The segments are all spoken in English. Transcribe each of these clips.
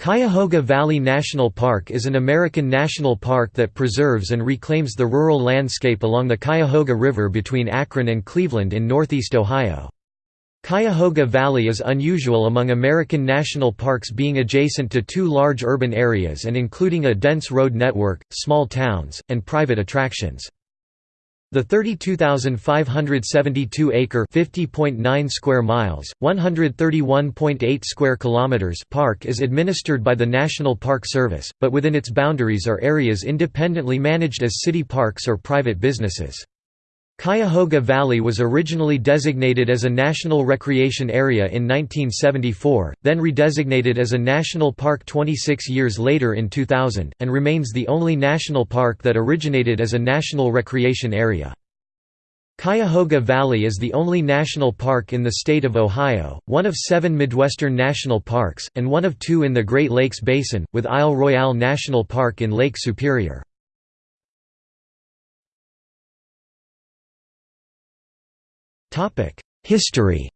Cuyahoga Valley National Park is an American national park that preserves and reclaims the rural landscape along the Cuyahoga River between Akron and Cleveland in northeast Ohio. Cuyahoga Valley is unusual among American national parks being adjacent to two large urban areas and including a dense road network, small towns, and private attractions. The 32,572-acre (50.9 square miles, 131.8 square kilometers) park is administered by the National Park Service, but within its boundaries are areas independently managed as city parks or private businesses. Cuyahoga Valley was originally designated as a National Recreation Area in 1974, then redesignated as a national park 26 years later in 2000, and remains the only national park that originated as a National Recreation Area. Cuyahoga Valley is the only national park in the state of Ohio, one of seven Midwestern national parks, and one of two in the Great Lakes Basin, with Isle Royale National Park in Lake Superior. History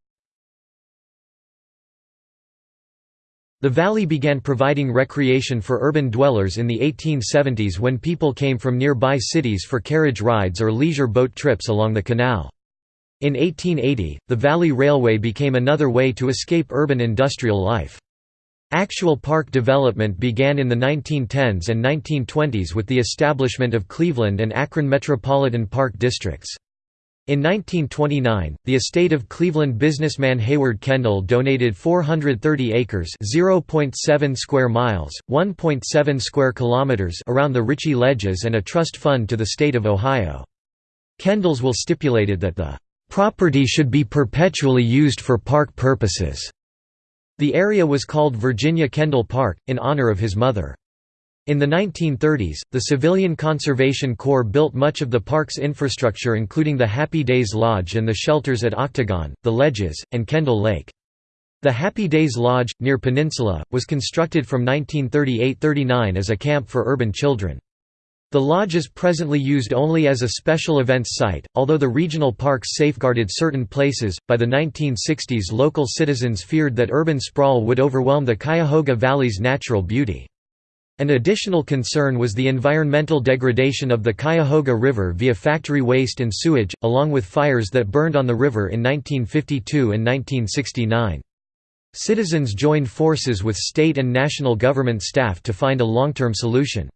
The valley began providing recreation for urban dwellers in the 1870s when people came from nearby cities for carriage rides or leisure boat trips along the canal. In 1880, the Valley Railway became another way to escape urban industrial life. Actual park development began in the 1910s and 1920s with the establishment of Cleveland and Akron Metropolitan Park Districts. In 1929, the estate of Cleveland businessman Hayward Kendall donated 430 acres (0.7 square miles, 1.7 square kilometers) around the Ritchie Ledges and a trust fund to the state of Ohio. Kendall's will stipulated that the property should be perpetually used for park purposes. The area was called Virginia Kendall Park, in honor of his mother. In the 1930s, the Civilian Conservation Corps built much of the park's infrastructure including the Happy Days Lodge and the shelters at Octagon, the Ledges, and Kendall Lake. The Happy Days Lodge, near Peninsula, was constructed from 1938–39 as a camp for urban children. The lodge is presently used only as a special events site, although the regional parks safeguarded certain places. By the 1960s, local citizens feared that urban sprawl would overwhelm the Cuyahoga Valley's natural beauty. An additional concern was the environmental degradation of the Cuyahoga River via factory waste and sewage, along with fires that burned on the river in 1952 and 1969. Citizens joined forces with state and national government staff to find a long-term solution.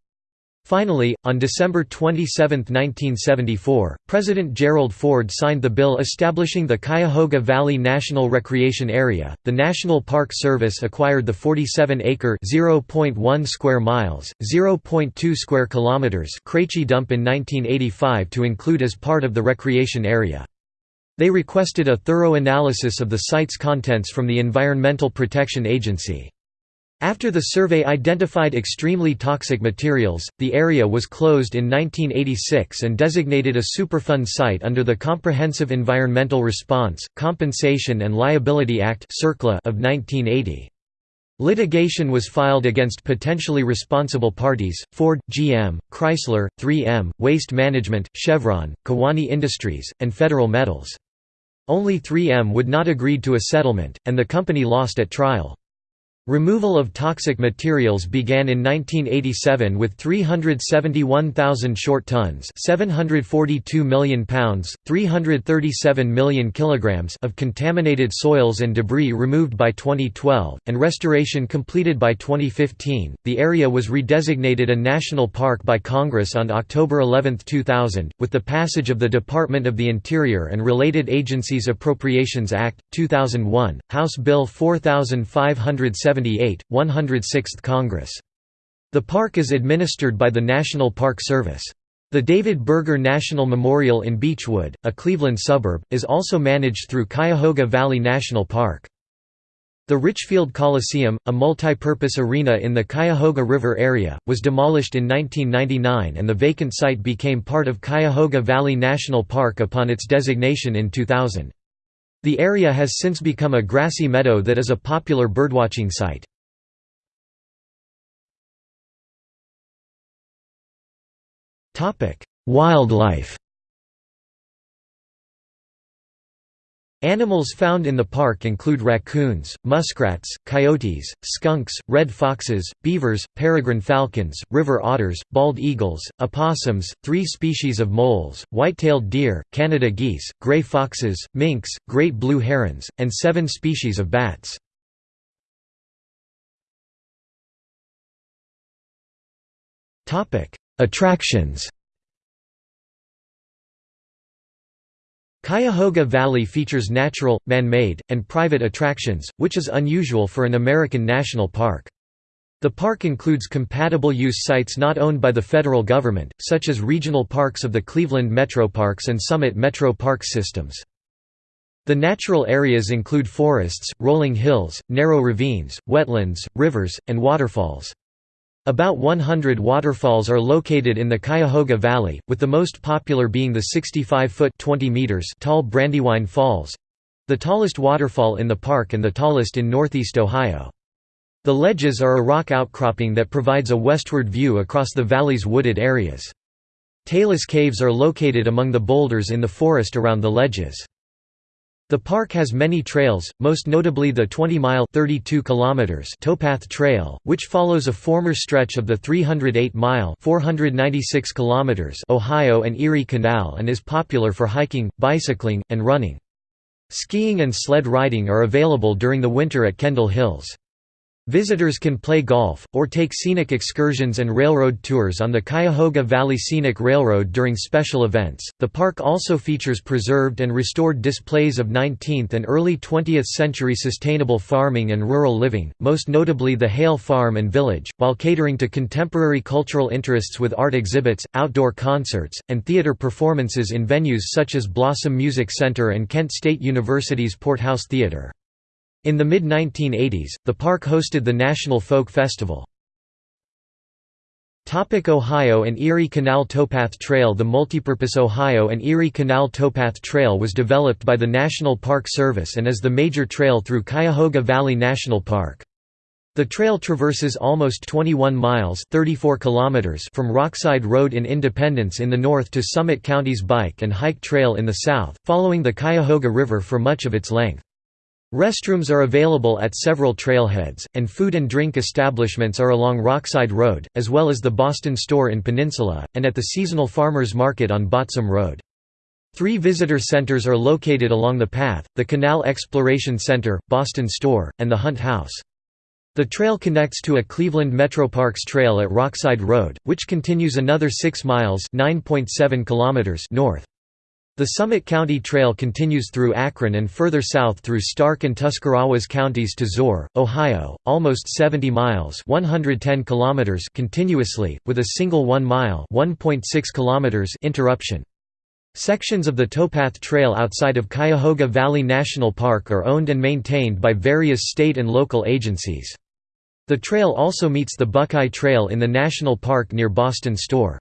Finally, on December 27, 1974, President Gerald Ford signed the bill establishing the Cuyahoga Valley National Recreation Area. The National Park Service acquired the 47-acre (0.1 square miles, 0.2 square kilometers) Krejci Dump in 1985 to include as part of the recreation area. They requested a thorough analysis of the site's contents from the Environmental Protection Agency. After the survey identified extremely toxic materials, the area was closed in 1986 and designated a Superfund site under the Comprehensive Environmental Response, Compensation and Liability Act of 1980. Litigation was filed against potentially responsible parties, Ford, GM, Chrysler, 3M, Waste Management, Chevron, Kewaunee Industries, and Federal Metals. Only 3M would not agree to a settlement, and the company lost at trial. Removal of toxic materials began in 1987 with 371,000 short tons 742 million pounds, 337 million kilograms of contaminated soils and debris removed by 2012, and restoration completed by 2015. The area was redesignated a national park by Congress on October 11, 2000, with the passage of the Department of the Interior and Related Agencies Appropriations Act, 2001, House Bill 4507 78, 106th Congress. The park is administered by the National Park Service. The David Berger National Memorial in Beachwood, a Cleveland suburb, is also managed through Cuyahoga Valley National Park. The Richfield Coliseum, a multi-purpose arena in the Cuyahoga River area, was demolished in 1999 and the vacant site became part of Cuyahoga Valley National Park upon its designation in 2000. The area has since become a grassy meadow that is a popular birdwatching site. Wildlife Animals found in the park include raccoons, muskrats, coyotes, skunks, red foxes, beavers, peregrine falcons, river otters, bald eagles, opossums, three species of moles, white-tailed deer, Canada geese, gray foxes, minks, great blue herons, and seven species of bats. Attractions Cuyahoga Valley features natural, man-made, and private attractions, which is unusual for an American national park. The park includes compatible use sites not owned by the federal government, such as regional parks of the Cleveland Metroparks and Summit Metro Parks systems. The natural areas include forests, rolling hills, narrow ravines, wetlands, rivers, and waterfalls. About 100 waterfalls are located in the Cuyahoga Valley, with the most popular being the 65-foot tall Brandywine Falls—the tallest waterfall in the park and the tallest in northeast Ohio. The ledges are a rock outcropping that provides a westward view across the valley's wooded areas. Talus Caves are located among the boulders in the forest around the ledges. The park has many trails, most notably the 20-mile towpath trail, which follows a former stretch of the 308-mile Ohio and Erie Canal and is popular for hiking, bicycling, and running. Skiing and sled riding are available during the winter at Kendall Hills. Visitors can play golf, or take scenic excursions and railroad tours on the Cuyahoga Valley Scenic Railroad during special events. The park also features preserved and restored displays of 19th and early 20th century sustainable farming and rural living, most notably the Hale Farm and Village, while catering to contemporary cultural interests with art exhibits, outdoor concerts, and theater performances in venues such as Blossom Music Center and Kent State University's Porthouse Theater. In the mid-1980s, the park hosted the National Folk Festival. Ohio and Erie Canal Towpath Trail The multipurpose Ohio and Erie Canal Towpath Trail was developed by the National Park Service and is the major trail through Cuyahoga Valley National Park. The trail traverses almost 21 miles 34 kilometers from Rockside Road in Independence in the north to Summit County's Bike and Hike Trail in the south, following the Cuyahoga River for much of its length. Restrooms are available at several trailheads, and food and drink establishments are along Rockside Road, as well as the Boston Store in Peninsula, and at the seasonal farmers market on Botzum Road. Three visitor centers are located along the path, the Canal Exploration Center, Boston Store, and the Hunt House. The trail connects to a Cleveland Metroparks trail at Rockside Road, which continues another 6 miles north. The Summit County Trail continues through Akron and further south through Stark and Tuscarawas counties to Zoar, Ohio, almost 70 miles 110 kilometers continuously, with a single 1-mile kilometers interruption. Sections of the towpath trail outside of Cuyahoga Valley National Park are owned and maintained by various state and local agencies. The trail also meets the Buckeye Trail in the national park near Boston Store.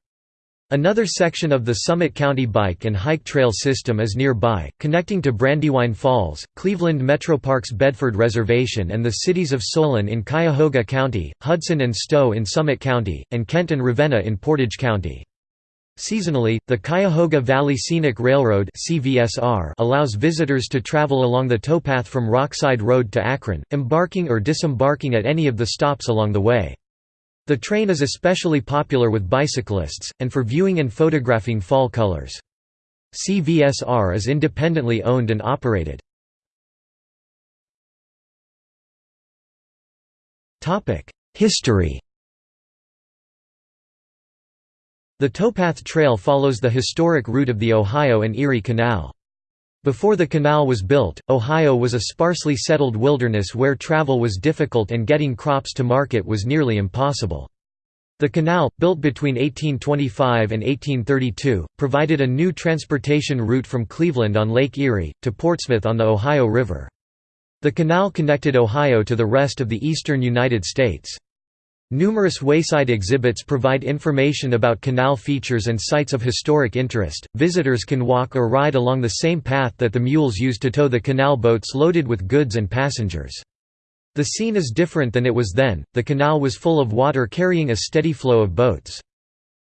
Another section of the Summit County Bike and Hike Trail system is nearby, connecting to Brandywine Falls, Cleveland Metroparks Bedford Reservation and the cities of Solon in Cuyahoga County, Hudson and Stow in Summit County, and Kent and Ravenna in Portage County. Seasonally, the Cuyahoga Valley Scenic Railroad allows visitors to travel along the towpath from Rockside Road to Akron, embarking or disembarking at any of the stops along the way. The train is especially popular with bicyclists, and for viewing and photographing fall colors. CVSR is independently owned and operated. History The towpath trail follows the historic route of the Ohio and Erie Canal. Before the canal was built, Ohio was a sparsely settled wilderness where travel was difficult and getting crops to market was nearly impossible. The canal, built between 1825 and 1832, provided a new transportation route from Cleveland on Lake Erie, to Portsmouth on the Ohio River. The canal connected Ohio to the rest of the eastern United States. Numerous wayside exhibits provide information about canal features and sites of historic interest. Visitors can walk or ride along the same path that the mules used to tow the canal boats loaded with goods and passengers. The scene is different than it was then, the canal was full of water carrying a steady flow of boats.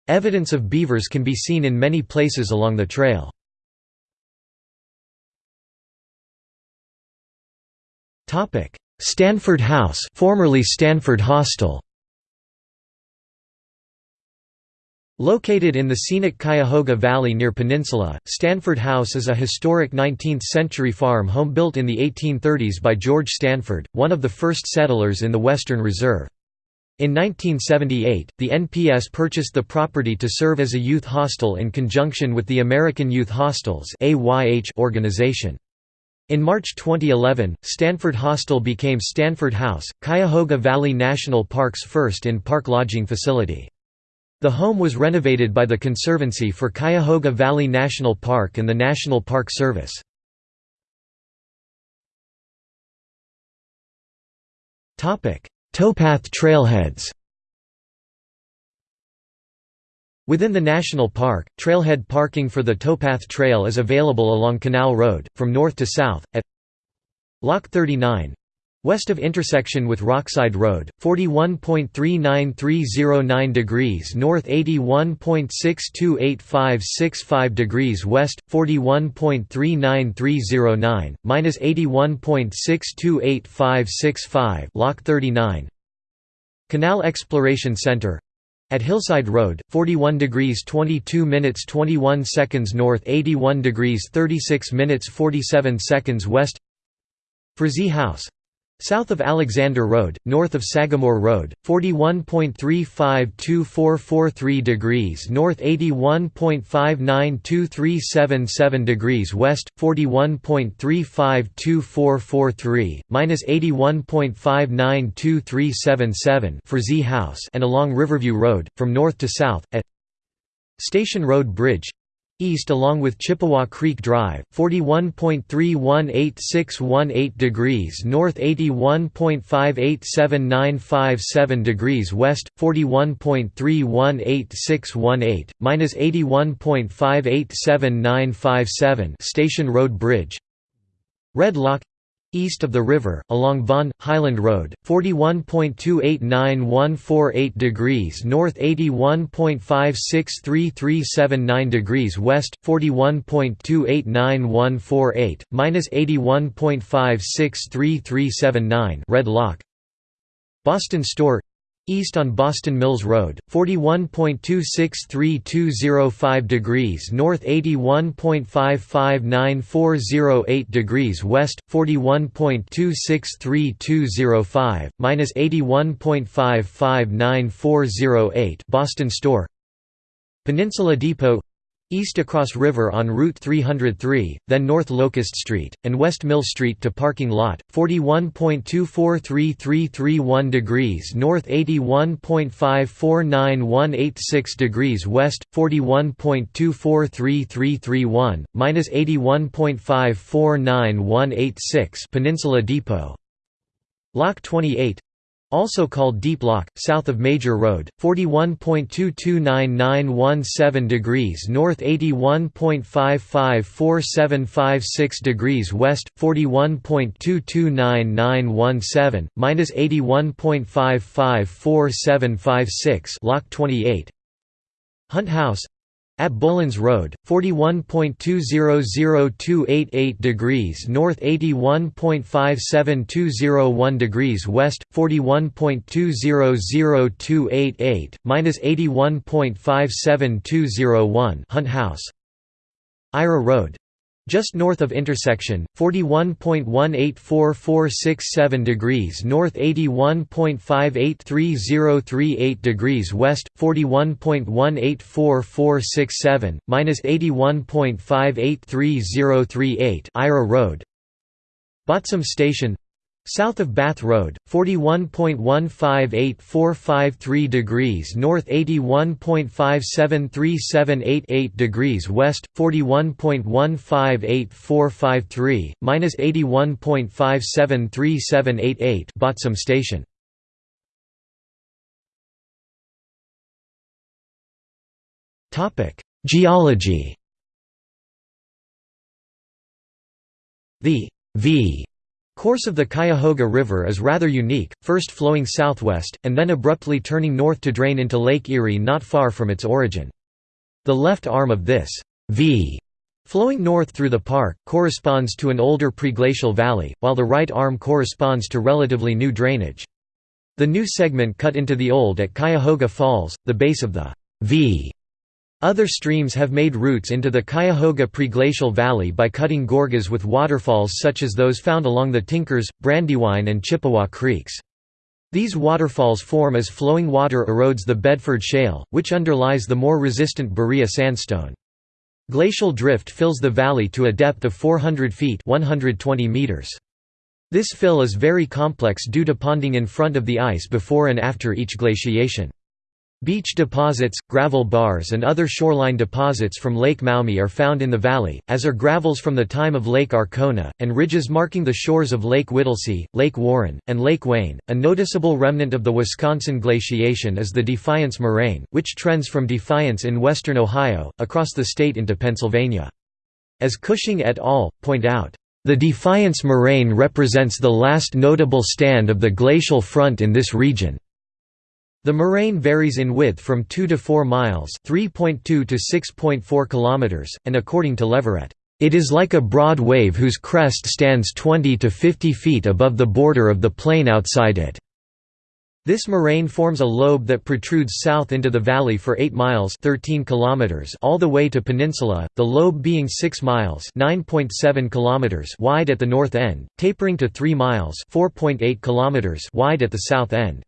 Evidence of beavers can be seen in many places along the trail. Stanford House formerly Stanford Hostel Located in the scenic Cuyahoga Valley near Peninsula, Stanford House is a historic 19th-century farm home built in the 1830s by George Stanford, one of the first settlers in the Western Reserve. In 1978, the NPS purchased the property to serve as a youth hostel in conjunction with the American Youth Hostels organization. In March 2011, Stanford Hostel became Stanford House, Cuyahoga Valley National Park's first in-park lodging facility. The home was renovated by the Conservancy for Cuyahoga Valley National Park and the National Park Service. Towpath trailheads Within the national park, trailhead parking for the Towpath Trail is available along Canal Road, from north to south, at Lock 39, West of intersection with Rockside Road, 41.39309 degrees north 81.628565 degrees west, 41.39309, minus 81.628565 Lock 39 Canal Exploration Center. At Hillside Road, 41 degrees 22 minutes 21 seconds north 81 degrees 36 minutes 47 seconds west. Frazee House South of Alexander Road, north of Sagamore Road, 41.352443 degrees north 81.592377 degrees west, 41.352443, minus 81.592377 Frazee House and along Riverview Road, from north to south, at Station Road Bridge east along with Chippewa Creek Drive, 41.318618 degrees north 81.587957 degrees west, 41.318618, minus 81.587957 Station Road Bridge. Red Lock East of the river, along Vaughan, Highland Road, 41.289148 degrees north 81.563379 degrees west, 41.289148, minus 81.563379 Red Lock. Boston Store East on Boston Mills Road, 41.263205 degrees north 81.559408 degrees west, 41.263205, minus 81.559408 Boston Store. Peninsula Depot East across river on Route 303, then North Locust Street, and West Mill Street to parking lot, 41.243331 degrees north 81.549186 degrees west, 41.243331, minus 81.549186 Peninsula Depot. Lock 28 also called Deep Lock, south of Major Road, 41.229917 degrees north 81.554756 degrees west, 41.229917, minus 81.554756 Lock 28 Hunt House at Bolanz Road, 41.200288 degrees north 81.57201 degrees west, 41.200288, minus 81.57201 Hunt House. Ira Road just north of intersection, 41.184467 degrees north 81.583038 degrees west, 41.184467, minus 81.583038 Ira Road. Botzum Station South of Bath Road, 41.158453 degrees north 81.573788 degrees west, 41.158453, minus 81.573788 Botzum Station. Geology The V course of the Cuyahoga River is rather unique, first flowing southwest, and then abruptly turning north to drain into Lake Erie not far from its origin. The left arm of this V Flowing north through the park, corresponds to an older preglacial valley, while the right arm corresponds to relatively new drainage. The new segment cut into the old at Cuyahoga Falls, the base of the V. Other streams have made routes into the Cuyahoga preglacial valley by cutting gorges with waterfalls such as those found along the Tinkers, Brandywine and Chippewa creeks. These waterfalls form as flowing water erodes the Bedford Shale, which underlies the more resistant Berea sandstone. Glacial drift fills the valley to a depth of 400 feet 120 meters. This fill is very complex due to ponding in front of the ice before and after each glaciation. Beach deposits, gravel bars and other shoreline deposits from Lake Maumee are found in the valley, as are gravels from the time of Lake Arkona, and ridges marking the shores of Lake Whittlesey, Lake Warren, and Lake Wayne. A noticeable remnant of the Wisconsin glaciation is the Defiance Moraine, which trends from Defiance in western Ohio, across the state into Pennsylvania. As Cushing et al. point out, the Defiance Moraine represents the last notable stand of the glacial front in this region. The moraine varies in width from 2 to 4 miles (3.2 to 6.4 kilometers), and according to Leverett, "It is like a broad wave whose crest stands 20 to 50 feet above the border of the plain outside it." This moraine forms a lobe that protrudes south into the valley for 8 miles 13 kilometers all the way to Peninsula, the lobe being 6 miles 9.7 kilometers wide at the north end, tapering to 3 miles 4.8 kilometers wide at the south end.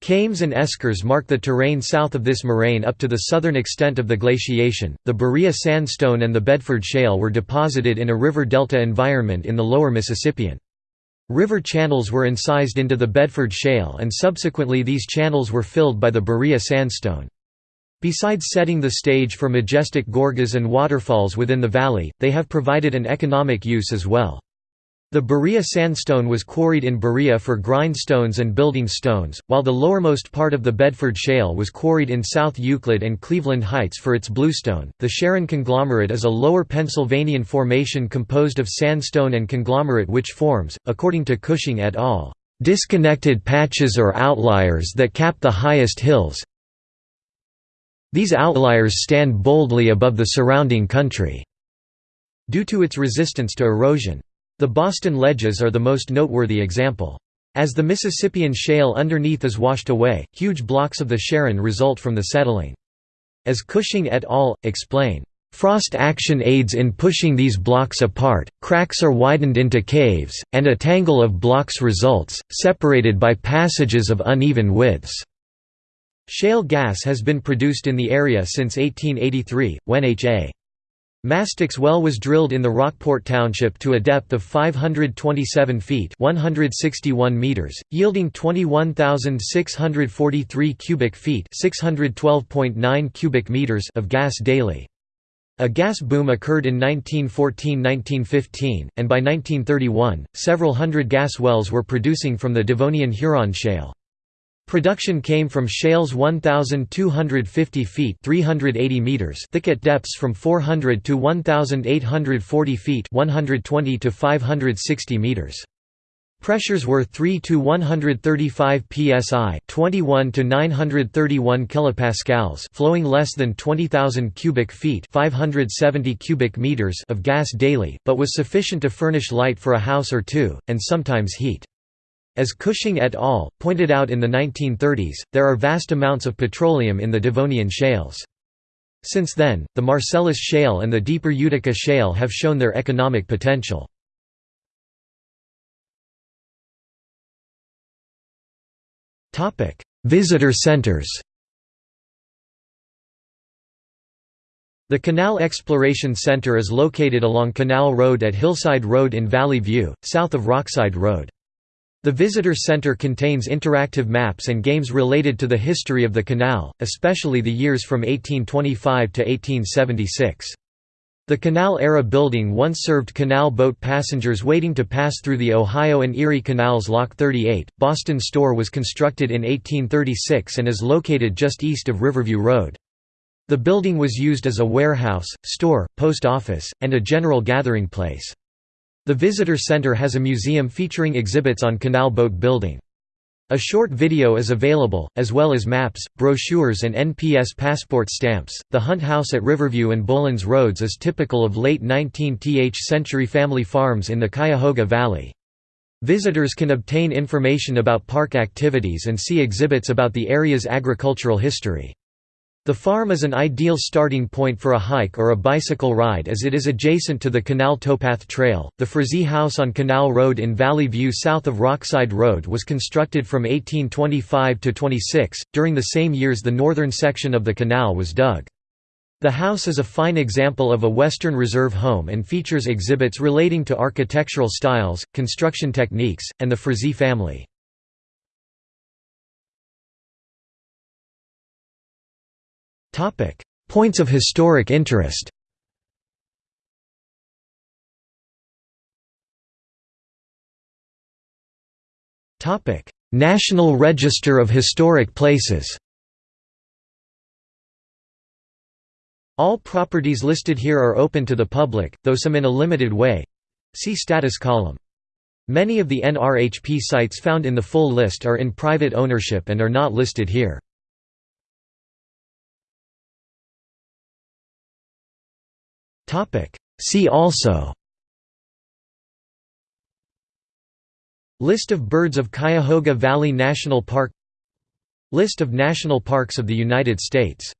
Kames and eskers mark the terrain south of this moraine up to the southern extent of the glaciation. The Berea sandstone and the Bedford shale were deposited in a river delta environment in the lower Mississippian. River channels were incised into the Bedford Shale and subsequently these channels were filled by the Berea sandstone. Besides setting the stage for majestic gorges and waterfalls within the valley, they have provided an economic use as well. The Berea sandstone was quarried in Berea for grindstones and building stones, while the lowermost part of the Bedford Shale was quarried in South Euclid and Cleveland Heights for its bluestone. The Sharon conglomerate is a lower Pennsylvanian formation composed of sandstone and conglomerate which forms, according to Cushing et al., disconnected patches or outliers that cap the highest hills. These outliers stand boldly above the surrounding country. Due to its resistance to erosion. The Boston ledges are the most noteworthy example. As the Mississippian shale underneath is washed away, huge blocks of the Sharon result from the settling. As Cushing et al. explain, Frost action aids in pushing these blocks apart, cracks are widened into caves, and a tangle of blocks results, separated by passages of uneven widths. Shale gas has been produced in the area since 1883, when H.A. Mastix well was drilled in the Rockport Township to a depth of 527 feet 161 meters, yielding 21,643 cubic feet 612.9 cubic meters of gas daily. A gas boom occurred in 1914–1915, and by 1931, several hundred gas wells were producing from the Devonian Huron Shale. Production came from shales 1,250 feet 380 meters thick at depths from 400 to 1,840 feet 120 to 560 meters. Pressures were 3 to 135 psi, 21 to 931 kilopascals, flowing less than 20,000 cubic feet, 570 cubic meters of gas daily, but was sufficient to furnish light for a house or two and sometimes heat. As Cushing et al. pointed out in the 1930s, there are vast amounts of petroleum in the Devonian shales. Since then, the Marcellus Shale and the deeper Utica Shale have shown their economic potential. Visitor centers The Canal Exploration Center is located along Canal Road at Hillside Road in Valley View, south of Rockside Road. The Visitor Center contains interactive maps and games related to the history of the canal, especially the years from 1825 to 1876. The Canal-era building once served canal boat passengers waiting to pass through the Ohio and Erie Canals Lock 38. Boston Store was constructed in 1836 and is located just east of Riverview Road. The building was used as a warehouse, store, post office, and a general gathering place. The visitor center has a museum featuring exhibits on canal boat building. A short video is available, as well as maps, brochures, and NPS passport stamps. The Hunt House at Riverview and Bolanz Roads is typical of late 19th century family farms in the Cuyahoga Valley. Visitors can obtain information about park activities and see exhibits about the area's agricultural history. The farm is an ideal starting point for a hike or a bicycle ride as it is adjacent to the Canal Towpath Trail. The Frazee House on Canal Road in Valley View south of Rockside Road was constructed from 1825 to 26. During the same years the northern section of the canal was dug. The house is a fine example of a Western Reserve home and features exhibits relating to architectural styles, construction techniques, and the Frazee family. Points of historic interest National Register of Historic Places All properties listed here are open to the public, though some in a limited way. See status column. Many of the NRHP sites found in the full list are in private ownership and are not listed here. Topic. See also. List of birds of Cuyahoga Valley National Park. List of national parks of the United States